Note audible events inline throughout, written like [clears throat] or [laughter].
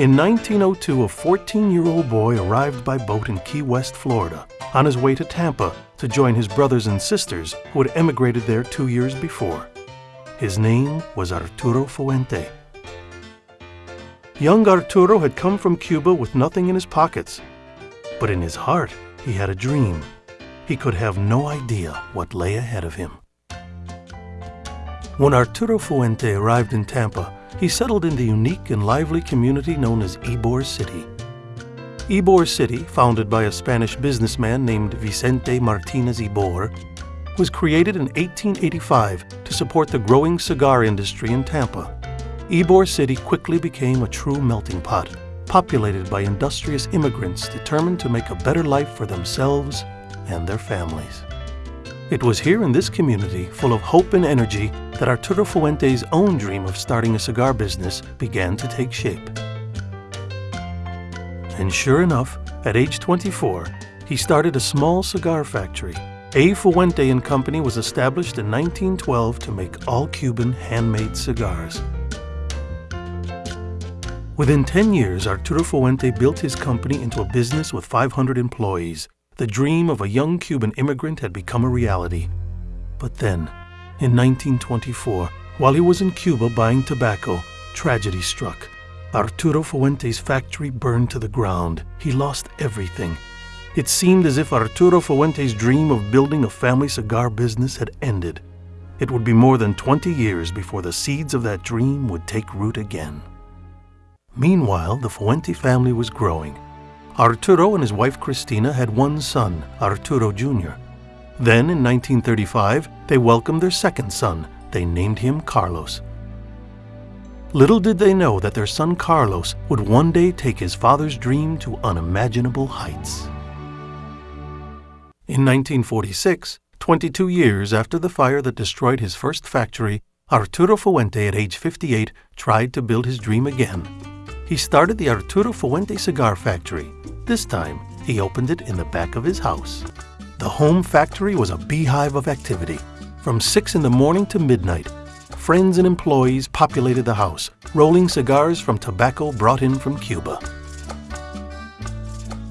In 1902, a 14-year-old boy arrived by boat in Key West, Florida, on his way to Tampa to join his brothers and sisters who had emigrated there two years before. His name was Arturo Fuente. Young Arturo had come from Cuba with nothing in his pockets, but in his heart he had a dream. He could have no idea what lay ahead of him. When Arturo Fuente arrived in Tampa, he settled in the unique and lively community known as Ybor City. Ybor City, founded by a Spanish businessman named Vicente Martinez Ybor, was created in 1885 to support the growing cigar industry in Tampa. Ybor City quickly became a true melting pot, populated by industrious immigrants determined to make a better life for themselves and their families. It was here in this community, full of hope and energy, that Arturo Fuente's own dream of starting a cigar business began to take shape. And sure enough, at age 24, he started a small cigar factory. A. Fuente and Company was established in 1912 to make all Cuban handmade cigars. Within 10 years, Arturo Fuente built his company into a business with 500 employees. The dream of a young Cuban immigrant had become a reality. But then, in 1924, while he was in Cuba buying tobacco, tragedy struck. Arturo Fuente's factory burned to the ground. He lost everything. It seemed as if Arturo Fuente's dream of building a family cigar business had ended. It would be more than 20 years before the seeds of that dream would take root again. Meanwhile, the Fuente family was growing. Arturo and his wife Cristina had one son, Arturo Jr. Then, in 1935, they welcomed their second son. They named him Carlos. Little did they know that their son Carlos would one day take his father's dream to unimaginable heights. In 1946, 22 years after the fire that destroyed his first factory, Arturo Fuente, at age 58, tried to build his dream again. He started the Arturo Fuente Cigar Factory. This time, he opened it in the back of his house. The home factory was a beehive of activity. From 6 in the morning to midnight, friends and employees populated the house, rolling cigars from tobacco brought in from Cuba.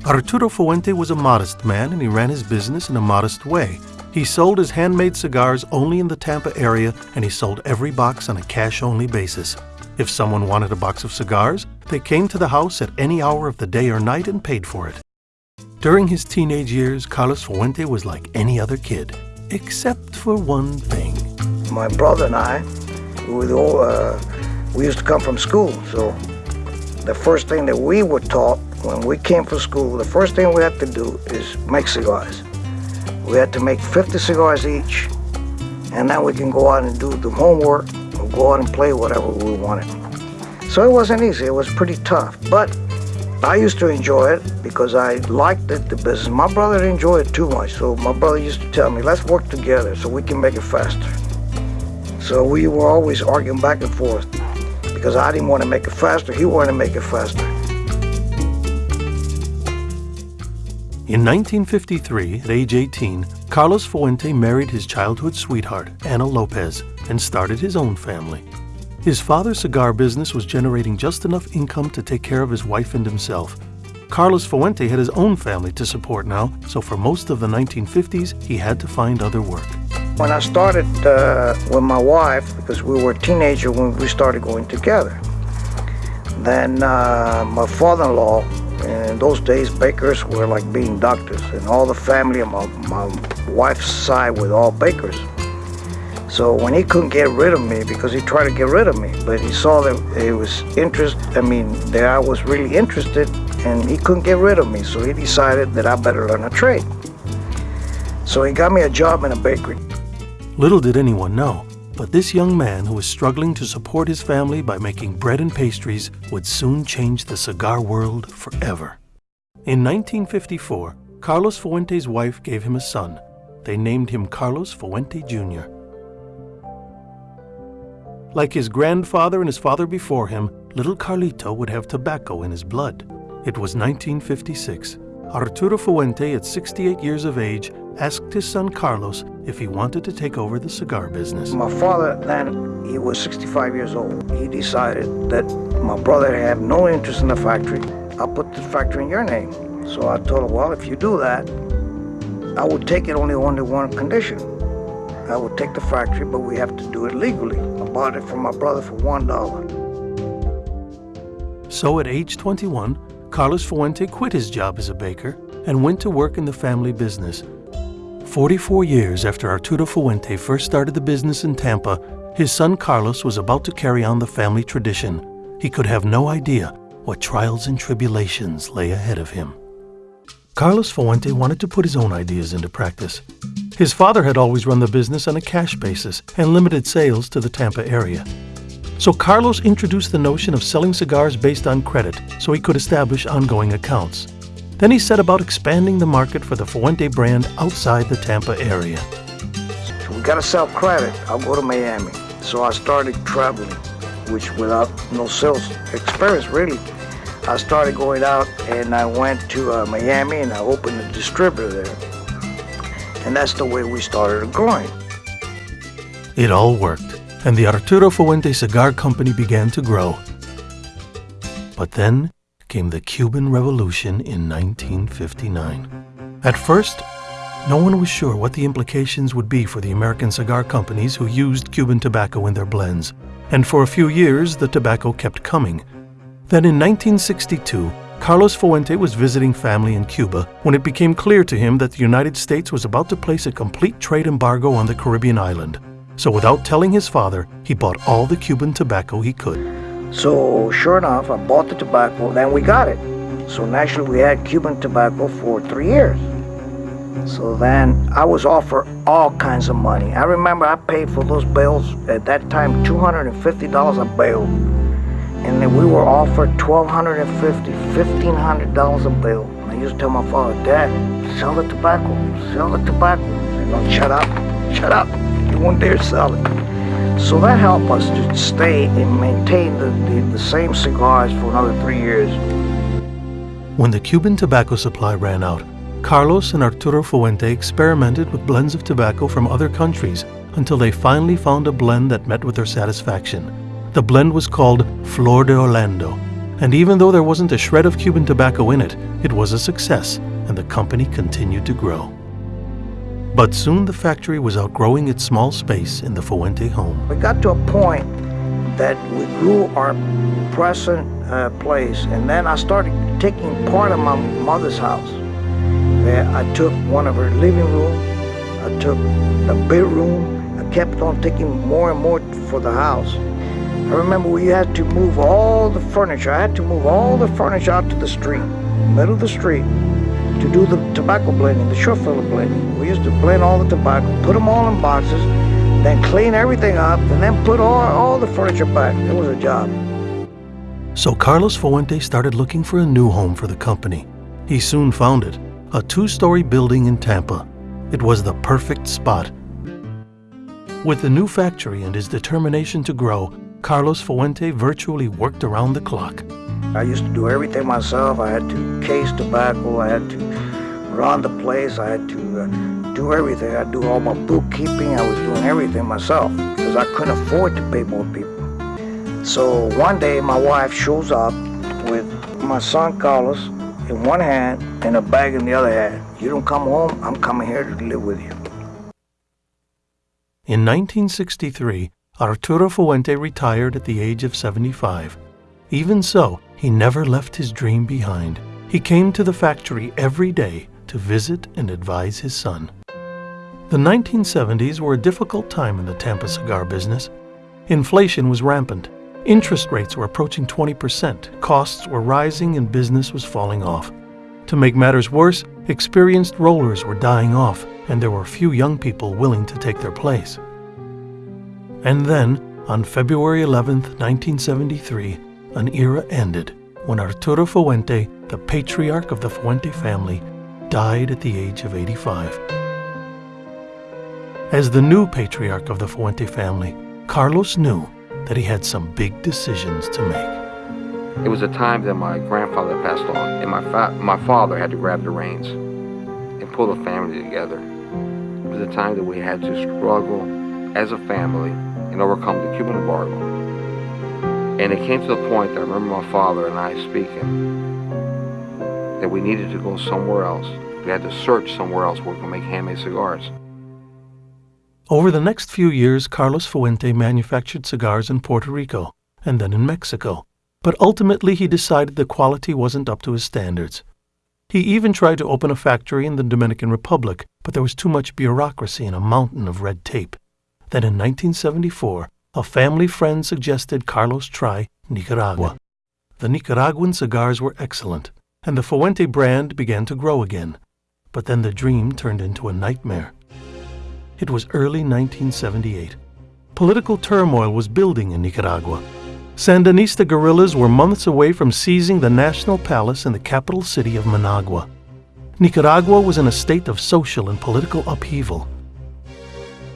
Arturo Fuente was a modest man and he ran his business in a modest way. He sold his handmade cigars only in the Tampa area and he sold every box on a cash-only basis. If someone wanted a box of cigars, they came to the house at any hour of the day or night and paid for it. During his teenage years, Carlos Fuente was like any other kid, except for one thing. My brother and I, we, all, uh, we used to come from school, so the first thing that we were taught when we came from school, the first thing we had to do is make cigars. We had to make 50 cigars each, and then we can go out and do the homework, or go out and play whatever we wanted. So it wasn't easy, it was pretty tough, but I used to enjoy it because I liked it, the business. My brother didn't it too much, so my brother used to tell me, let's work together so we can make it faster. So we were always arguing back and forth because I didn't want to make it faster, he wanted to make it faster. In 1953, at age 18, Carlos Fuente married his childhood sweetheart, Ana Lopez, and started his own family. His father's cigar business was generating just enough income to take care of his wife and himself. Carlos Fuente had his own family to support now, so for most of the 1950s, he had to find other work. When I started uh, with my wife, because we were teenagers when we started going together, then uh, my father-in-law, in those days, bakers were like being doctors, and all the family on my, my wife's side were all bakers. So when he couldn't get rid of me, because he tried to get rid of me, but he saw that it was interest, I mean, that I was really interested and he couldn't get rid of me. So he decided that I better learn a trade. So he got me a job in a bakery. Little did anyone know, but this young man who was struggling to support his family by making bread and pastries would soon change the cigar world forever. In 1954, Carlos Fuente's wife gave him a son. They named him Carlos Fuente Jr. Like his grandfather and his father before him, little Carlito would have tobacco in his blood. It was 1956. Arturo Fuente, at 68 years of age, asked his son Carlos if he wanted to take over the cigar business. My father then, he was 65 years old. He decided that my brother had no interest in the factory. I'll put the factory in your name. So I told him, well, if you do that, I would take it only under one condition. I would take the factory, but we have to do it legally. Bought it from my brother for one dollar. So at age 21, Carlos Fuente quit his job as a baker and went to work in the family business. 44 years after Arturo Fuente first started the business in Tampa, his son Carlos was about to carry on the family tradition. He could have no idea what trials and tribulations lay ahead of him. Carlos Fuente wanted to put his own ideas into practice. His father had always run the business on a cash basis and limited sales to the Tampa area. So Carlos introduced the notion of selling cigars based on credit so he could establish ongoing accounts. Then he set about expanding the market for the Fuente brand outside the Tampa area. We gotta sell credit. I'll go to Miami. So I started traveling, which without no sales experience really. I started going out and I went to uh, Miami and I opened a distributor there. And that's the way we started growing. It all worked and the Arturo Fuente Cigar Company began to grow. But then came the Cuban Revolution in 1959. At first, no one was sure what the implications would be for the American cigar companies who used Cuban tobacco in their blends, and for a few years the tobacco kept coming. Then in 1962, Carlos Fuente was visiting family in Cuba when it became clear to him that the United States was about to place a complete trade embargo on the Caribbean island. So without telling his father, he bought all the Cuban tobacco he could. So sure enough, I bought the tobacco, then we got it. So naturally we had Cuban tobacco for three years. So then I was offered all kinds of money. I remember I paid for those bales at that time $250 a bale. And then we were offered $1,250, $1,500 a bill. I used to tell my father, Dad, sell the tobacco, sell the tobacco. And don't shut up, shut up you won't dare sell it. So that helped us to stay and maintain the, the, the same cigars for another three years. When the Cuban tobacco supply ran out, Carlos and Arturo Fuente experimented with blends of tobacco from other countries until they finally found a blend that met with their satisfaction. The blend was called Flor de Orlando, and even though there wasn't a shred of Cuban tobacco in it, it was a success, and the company continued to grow. But soon the factory was outgrowing its small space in the Fuente home. We got to a point that we grew our present uh, place, and then I started taking part of my mother's house. I took one of her living room, I took the bedroom, I kept on taking more and more for the house. I remember we had to move all the furniture. I had to move all the furniture out to the street, middle of the street, to do the tobacco blending, the short filler blending. We used to blend all the tobacco, put them all in boxes, then clean everything up, and then put all, all the furniture back. It was a job. So Carlos Fuente started looking for a new home for the company. He soon found it, a two-story building in Tampa. It was the perfect spot. With the new factory and his determination to grow, Carlos Fuente virtually worked around the clock. I used to do everything myself. I had to case tobacco. I had to run the place. I had to uh, do everything. I do all my bookkeeping. I was doing everything myself because I couldn't afford to pay more people. So one day my wife shows up with my son Carlos in one hand and a bag in the other hand. You don't come home, I'm coming here to live with you. In 1963, Arturo Fuente retired at the age of 75. Even so, he never left his dream behind. He came to the factory every day to visit and advise his son. The 1970s were a difficult time in the Tampa cigar business. Inflation was rampant. Interest rates were approaching 20%, costs were rising, and business was falling off. To make matters worse, experienced rollers were dying off, and there were few young people willing to take their place. And then, on February 11, 1973, an era ended when Arturo Fuente, the patriarch of the Fuente family, died at the age of 85. As the new patriarch of the Fuente family, Carlos knew that he had some big decisions to make. It was a time that my grandfather passed on, and my, fa my father had to grab the reins and pull the family together. It was a time that we had to struggle as a family and overcome the Cuban embargo. And it came to the point that I remember my father and I speaking that we needed to go somewhere else. We had to search somewhere else where we could make handmade cigars. Over the next few years, Carlos Fuente manufactured cigars in Puerto Rico and then in Mexico, but ultimately he decided the quality wasn't up to his standards. He even tried to open a factory in the Dominican Republic, but there was too much bureaucracy and a mountain of red tape. Then in 1974, a family friend suggested Carlos try Nicaragua. The Nicaraguan cigars were excellent, and the Fuente brand began to grow again. But then the dream turned into a nightmare. It was early 1978. Political turmoil was building in Nicaragua. Sandinista guerrillas were months away from seizing the national palace in the capital city of Managua. Nicaragua was in a state of social and political upheaval.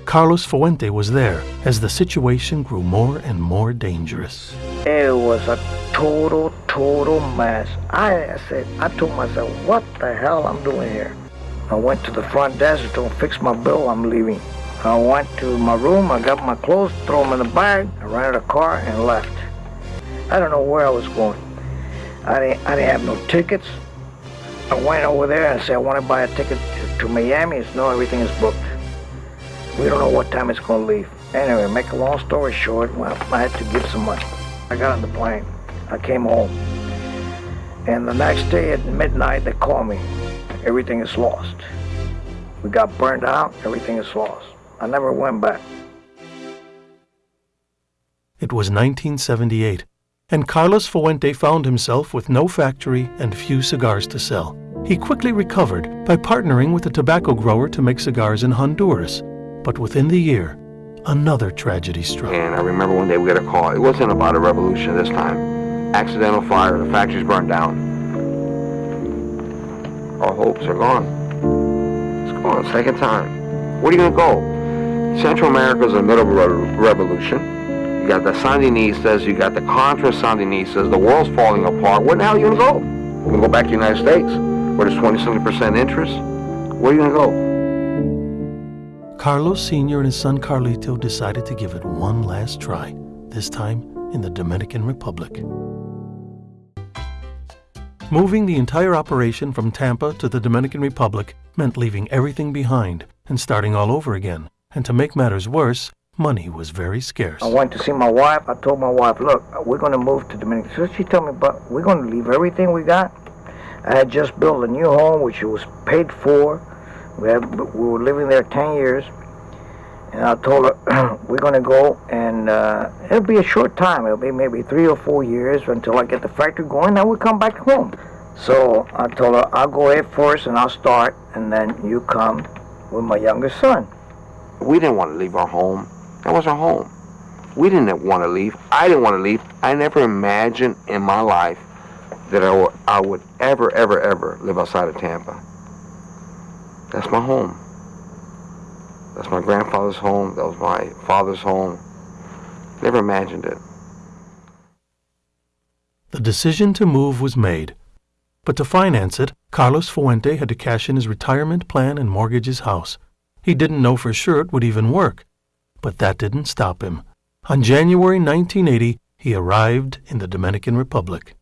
Carlos Fuente was there as the situation grew more and more dangerous. It was a total, total mess. I said, I told myself, what the hell I'm doing here? I went to the front desk to fix my bill, I'm leaving. I went to my room, I got my clothes, threw them in the bag, I rented a car and left. I don't know where I was going. I didn't, I didn't have no tickets. I went over there and said, I want to buy a ticket to, to Miami. It's no, everything is booked. We don't know what time it's going to leave. Anyway, make a long story short, well, I had to give some money. I got on the plane. I came home. And the next day at midnight, they called me. Everything is lost. We got burned out. Everything is lost. I never went back. It was 1978, and Carlos Fuente found himself with no factory and few cigars to sell. He quickly recovered by partnering with a tobacco grower to make cigars in Honduras. But within the year, another tragedy struck. And I remember one day we got a call. It wasn't about a revolution this time. Accidental fire, the factory's burned down. Our hopes are gone. It's gone, second time. Where are you gonna go? Central America's in the middle of a re- revolution. You got the Sandinistas, you got the Contra Sandinistas, the world's falling apart. Where the hell are you gonna go? You gonna go back to the United States, where there's 20 something percent interest? Where are you gonna go? Carlos Sr. and his son Carlito decided to give it one last try, this time in the Dominican Republic. Moving the entire operation from Tampa to the Dominican Republic meant leaving everything behind and starting all over again. And to make matters worse, money was very scarce. I went to see my wife. I told my wife, look, we're going to move to Dominican. So she told me, but we're going to leave everything we got. I had just built a new home, which was paid for. We, had, we were living there 10 years. And I told her, [clears throat] we're going to go, and uh, it'll be a short time. It'll be maybe three or four years until I get the factory going, then we'll come back home. So I told her, I'll go ahead first, and I'll start, and then you come with my younger son. We didn't want to leave our home. That was our home. We didn't want to leave. I didn't want to leave. I never imagined in my life that I would ever, ever, ever live outside of Tampa. That's my home. That's my grandfather's home. That was my father's home. Never imagined it. The decision to move was made. But to finance it, Carlos Fuente had to cash in his retirement plan and mortgage his house. He didn't know for sure it would even work. But that didn't stop him. On January 1980, he arrived in the Dominican Republic.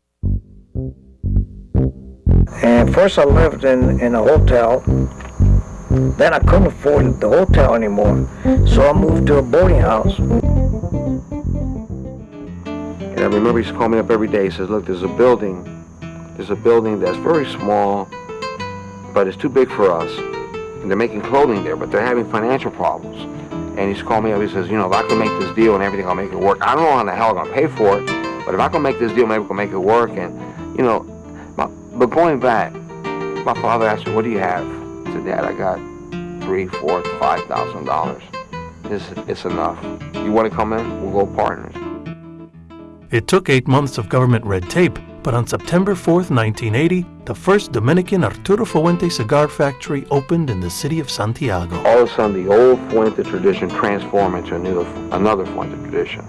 And first I lived in, in a hotel. Then I couldn't afford the hotel anymore. So I moved to a boarding house. And I remember he used to call me up every day. He says, look, there's a building. There's a building that's very small, but it's too big for us. And they're making clothing there, but they're having financial problems. And he's called me up. He says, you know, if I can make this deal and everything, I'll make it work. I don't know how the hell I'm going to pay for it, but if I can make this deal, maybe we can make it work. And, you know, my, but going back, my father asked me, what do you have? Said, Dad, I got three, four, five thousand dollars. It's, it's enough. You want to come in? We'll go partners. It took eight months of government red tape, but on September 4, 1980, the first Dominican Arturo Fuente cigar factory opened in the city of Santiago. All of a sudden, the old Fuente tradition transformed into a new, another Fuente tradition.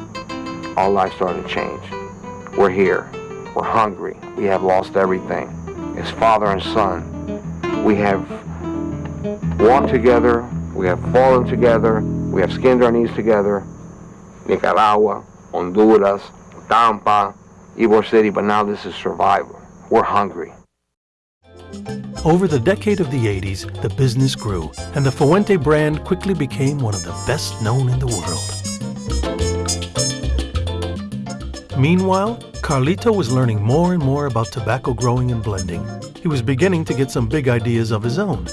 Our life started to change. We're here. We're hungry. We have lost everything. As father and son, we have walked together. We have fallen together. We have skinned our knees together. Nicaragua, Honduras, Tampa, Ybor City, but now this is survival. We're hungry. Over the decade of the 80s, the business grew, and the Fuente brand quickly became one of the best known in the world. Meanwhile, Carlito was learning more and more about tobacco growing and blending. He was beginning to get some big ideas of his own.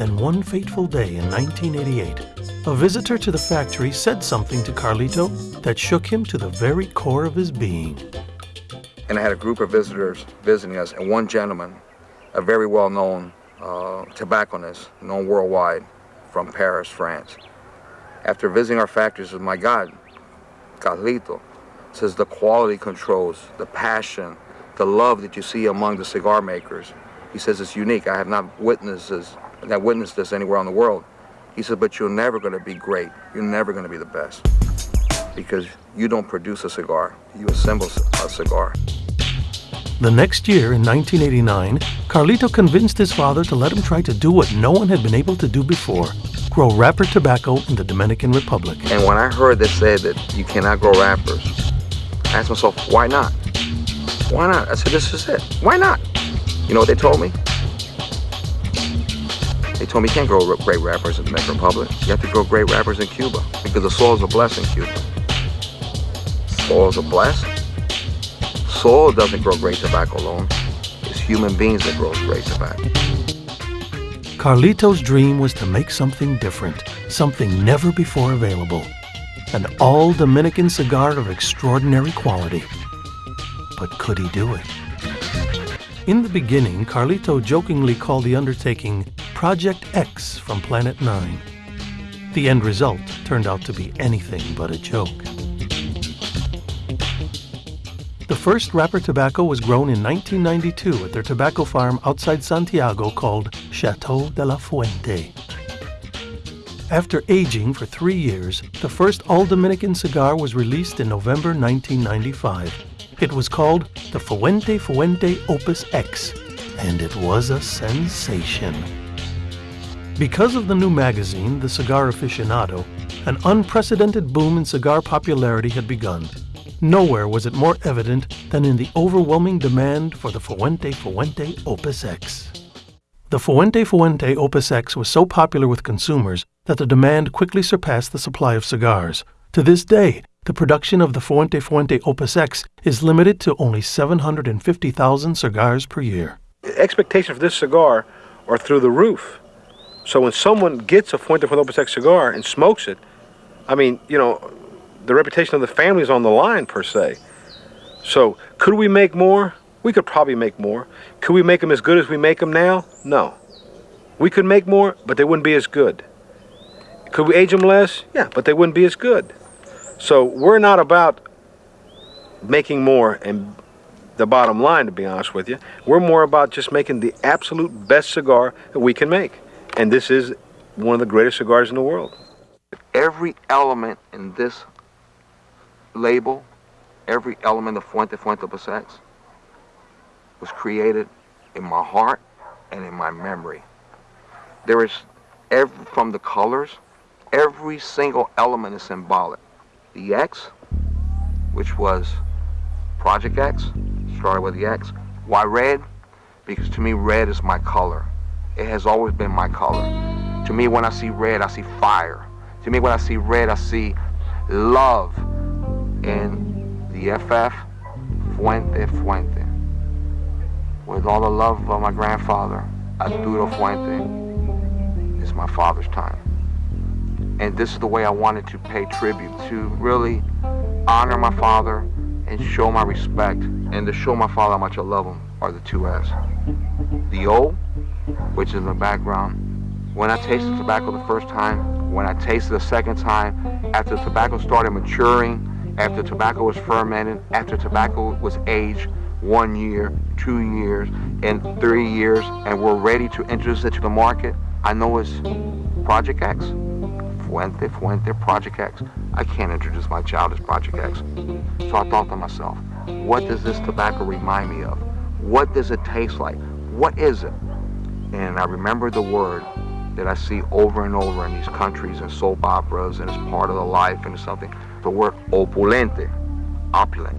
Then one fateful day in 1988, a visitor to the factory said something to Carlito that shook him to the very core of his being. And I had a group of visitors visiting us, and one gentleman, a very well-known uh, tobacconist, known worldwide, from Paris, France. After visiting our factory, says, my God, Carlito, says the quality controls, the passion, the love that you see among the cigar makers. He says it's unique. I have not witnessed this, not witnessed this anywhere in the world. He said, but you're never going to be great. You're never going to be the best because you don't produce a cigar. You assemble a cigar. The next year, in 1989, Carlito convinced his father to let him try to do what no one had been able to do before, grow wrapper tobacco in the Dominican Republic. And when I heard they said that you cannot grow wrappers, I asked myself, why not? Why not? I said, this is it. Why not? You know what they told me? They told me you can't grow great wrappers in the Dominican Republic. You have to grow great wrappers in Cuba because the soils are blessed in Cuba. Soil is a blessing. Soil doesn't grow great tobacco alone. It's human beings that grow great tobacco. Carlito's dream was to make something different, something never before available. An all Dominican cigar of extraordinary quality. But could he do it? In the beginning, Carlito jokingly called the undertaking Project X from Planet Nine. The end result turned out to be anything but a joke. The first wrapper tobacco was grown in 1992 at their tobacco farm outside Santiago called Chateau de la Fuente. After aging for three years, the first all-Dominican cigar was released in November 1995. It was called the Fuente Fuente Opus X, and it was a sensation. Because of the new magazine, The Cigar Aficionado, an unprecedented boom in cigar popularity had begun. Nowhere was it more evident than in the overwhelming demand for the Fuente Fuente Opus X. The Fuente Fuente Opus X was so popular with consumers that the demand quickly surpassed the supply of cigars. To this day, the production of the Fuente Fuente Opus X is limited to only 750,000 cigars per year. Expectations for this cigar are through the roof. So when someone gets a Fuente X cigar and smokes it, I mean, you know, the reputation of the family is on the line per se. So could we make more? We could probably make more. Could we make them as good as we make them now? No. We could make more, but they wouldn't be as good. Could we age them less? Yeah, but they wouldn't be as good. So we're not about making more and the bottom line, to be honest with you. We're more about just making the absolute best cigar that we can make. And this is one of the greatest cigars in the world. Every element in this label, every element of Fuente Fuente Opus X was created in my heart and in my memory. There is, every, from the colors, every single element is symbolic. The X, which was Project X, started with the X. Why red? Because to me, red is my color. It has always been my color. To me, when I see red, I see fire. To me, when I see red, I see love And the FF Fuente Fuente. With all the love of my grandfather, Arturo Fuente is my father's time. And this is the way I wanted to pay tribute, to really honor my father and show my respect and to show my father how much I love him are the two F's. The O, which is in the background, when I tasted tobacco the first time, when I tasted the second time, after the tobacco started maturing, after tobacco was fermented, after tobacco was aged one year, two years, and three years, and we're ready to introduce it to the market, I know it's Project X. Fuente, Fuente, Project X. I can't introduce my child as Project X. So I thought to myself, what does this tobacco remind me of? What does it taste like? What is it? And I remember the word that I see over and over in these countries and soap operas and it's part of the life and something. The word opulente. opulent.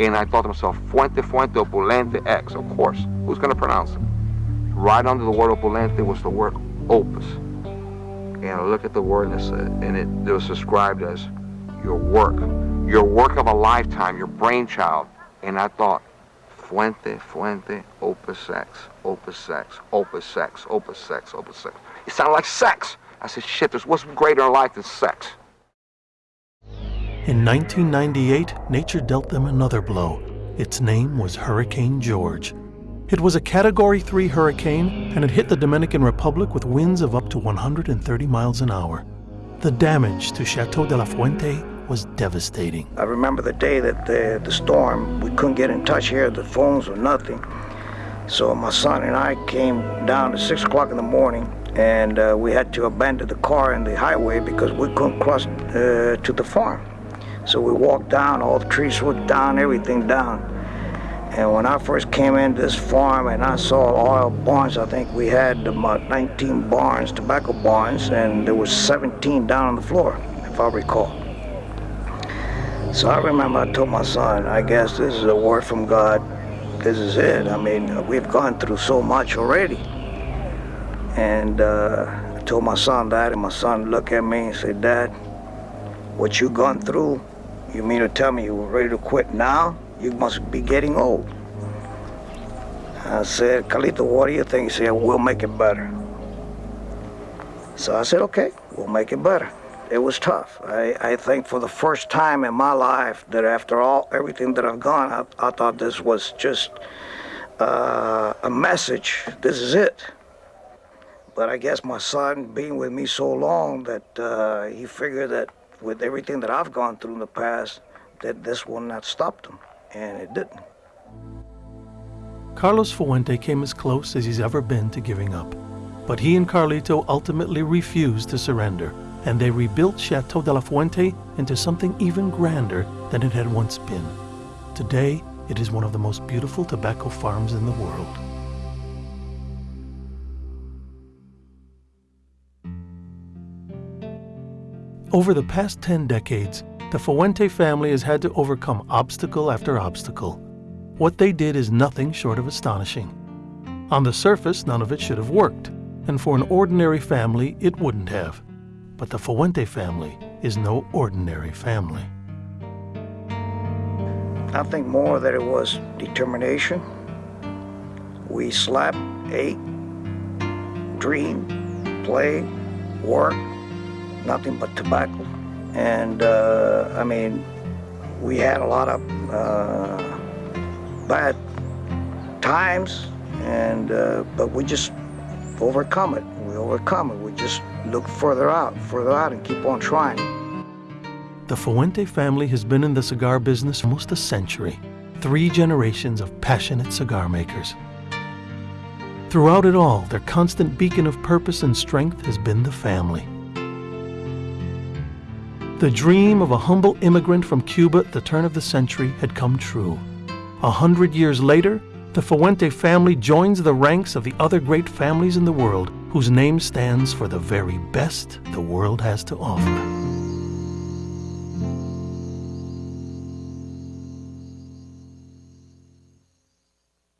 And I thought to myself, Fuente, Fuente, Opulente, X. Of course, who's going to pronounce it? Right under the word Opulente was the word opus. And I look at the word and said, uh, and it, it was described as your work, your work of a lifetime, your brainchild. And I thought, Fuente, Fuente, Opus Sex, Opus Sex, Opus Sex, Opus Sex, Opus Sex. It sounded like sex. I said, shit, there's what's greater in life than sex. In 1998, nature dealt them another blow. Its name was Hurricane George. It was a Category 3 hurricane and it hit the Dominican Republic with winds of up to 130 miles an hour. The damage to Chateau de la Fuente was devastating. I remember the day that the, the storm, we couldn't get in touch here, the phones were nothing. So my son and I came down at 6 o'clock in the morning and uh, we had to abandon the car in the highway because we couldn't cross uh, to the farm. So we walked down, all the trees were down, everything down. And when I first came into this farm and I saw oil barns, I think we had about 19 barns, tobacco barns, and there was 17 down on the floor, if I recall. So I remember I told my son, I guess this is a word from God. This is it. I mean, we've gone through so much already. And uh, I told my son that, and my son looked at me and said, Dad, what you gone through, you mean to tell me you were ready to quit now? You must be getting old. I said, Carlito, what do you think? He said, we'll make it better. So I said, okay, we'll make it better. It was tough. I, I think for the first time in my life that after all everything that I've gone, I, I thought this was just uh, a message. This is it. But I guess my son being with me so long that uh, he figured that with everything that I've gone through in the past, that this will not stop him, and it didn't. Carlos Fuente came as close as he's ever been to giving up. But he and Carlito ultimately refused to surrender, and they rebuilt Chateau de la Fuente into something even grander than it had once been. Today, it is one of the most beautiful tobacco farms in the world. Over the past 10 decades, the Fuente family has had to overcome obstacle after obstacle. What they did is nothing short of astonishing. On the surface, none of it should have worked, and for an ordinary family, it wouldn't have. But the Fuente family is no ordinary family. I think more that it was determination. We slept, ate, dreamed, played, worked, nothing but tobacco. And uh, I mean, we had a lot of uh, bad times, and uh, but we just overcome it. We overcome it. We just look further out, further out, and keep on trying. The Fuente family has been in the cigar business almost a century, three generations of passionate cigar makers. Throughout it all, their constant beacon of purpose and strength has been the family. The dream of a humble immigrant from Cuba at the turn of the century had come true. A hundred years later, the Fuente family joins the ranks of the other great families in the world whose name stands for the very best the world has to offer.